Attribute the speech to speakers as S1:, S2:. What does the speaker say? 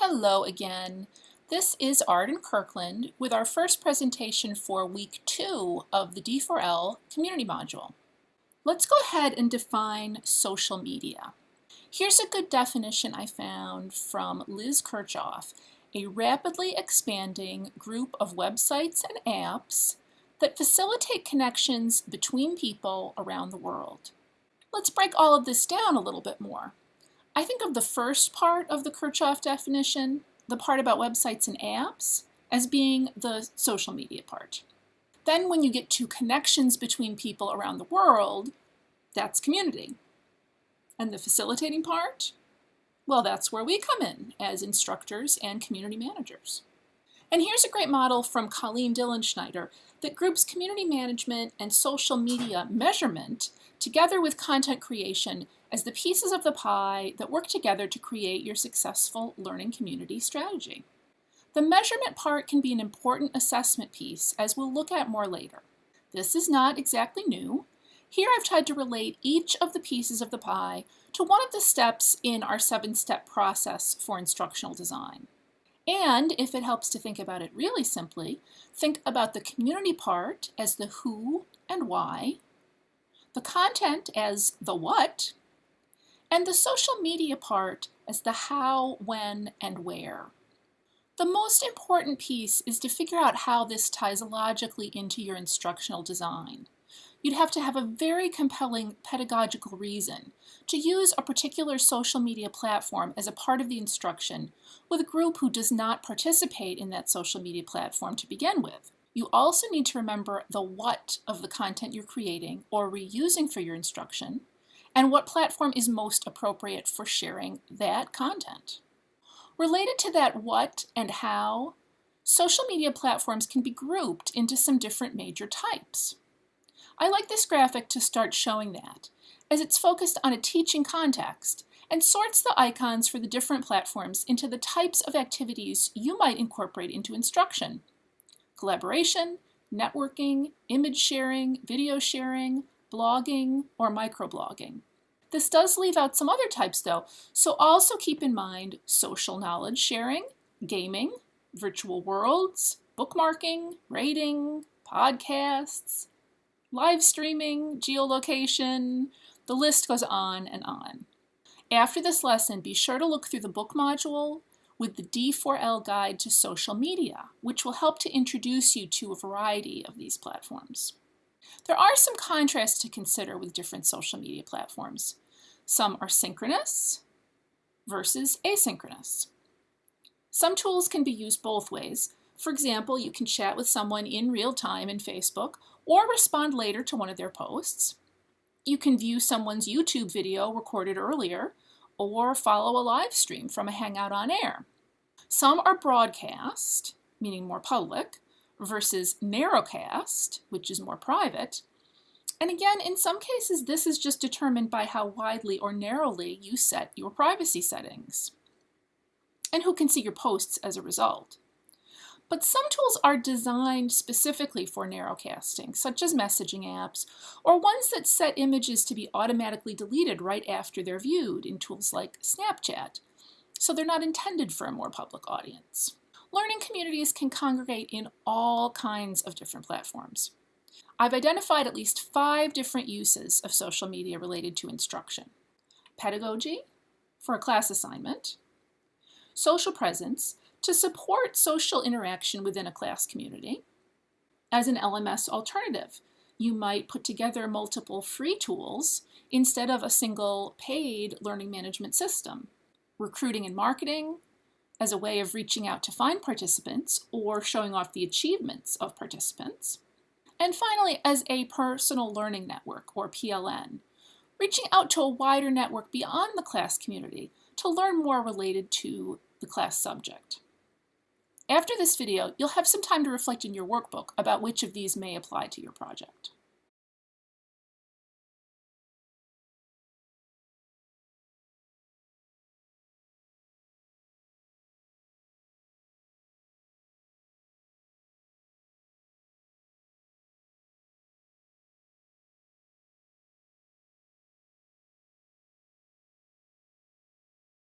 S1: Hello again. This is Arden Kirkland with our first presentation for week two of the D4L community module. Let's go ahead and define social media. Here's a good definition I found from Liz Kirchhoff, a rapidly expanding group of websites and apps that facilitate connections between people around the world. Let's break all of this down a little bit more. I think of the first part of the Kirchhoff definition, the part about websites and apps, as being the social media part. Then when you get to connections between people around the world, that's community. And the facilitating part? Well, that's where we come in as instructors and community managers. And here's a great model from Colleen Dillenschneider that groups community management and social media measurement together with content creation as the pieces of the pie that work together to create your successful learning community strategy. The measurement part can be an important assessment piece, as we'll look at more later. This is not exactly new. Here I've tried to relate each of the pieces of the pie to one of the steps in our seven-step process for instructional design. And if it helps to think about it really simply, think about the community part as the who and why, the content as the what, and the social media part as the how, when, and where. The most important piece is to figure out how this ties logically into your instructional design. You'd have to have a very compelling pedagogical reason to use a particular social media platform as a part of the instruction with a group who does not participate in that social media platform to begin with. You also need to remember the what of the content you're creating or reusing for your instruction, and what platform is most appropriate for sharing that content. Related to that what and how, social media platforms can be grouped into some different major types. I like this graphic to start showing that, as it's focused on a teaching context and sorts the icons for the different platforms into the types of activities you might incorporate into instruction. Collaboration, networking, image sharing, video sharing, blogging, or microblogging. This does leave out some other types though, so also keep in mind social knowledge sharing, gaming, virtual worlds, bookmarking, rating, podcasts, live streaming, geolocation, the list goes on and on. After this lesson, be sure to look through the book module with the D4L Guide to Social Media, which will help to introduce you to a variety of these platforms. There are some contrasts to consider with different social media platforms. Some are synchronous versus asynchronous. Some tools can be used both ways. For example, you can chat with someone in real time in Facebook or respond later to one of their posts. You can view someone's YouTube video recorded earlier or follow a live stream from a Hangout on Air. Some are broadcast, meaning more public, versus narrowcast, which is more private. And again, in some cases, this is just determined by how widely or narrowly you set your privacy settings and who can see your posts as a result. But some tools are designed specifically for narrowcasting, such as messaging apps, or ones that set images to be automatically deleted right after they're viewed in tools like Snapchat, so they're not intended for a more public audience learning communities can congregate in all kinds of different platforms. I've identified at least five different uses of social media related to instruction. Pedagogy, for a class assignment. Social presence, to support social interaction within a class community. As an LMS alternative, you might put together multiple free tools instead of a single paid learning management system. Recruiting and marketing, as a way of reaching out to find participants or showing off the achievements of participants. And finally, as a personal learning network, or PLN, reaching out to a wider network beyond the class community to learn more related to the class subject. After this video, you'll have some time to reflect in your workbook about which of these may apply to your project.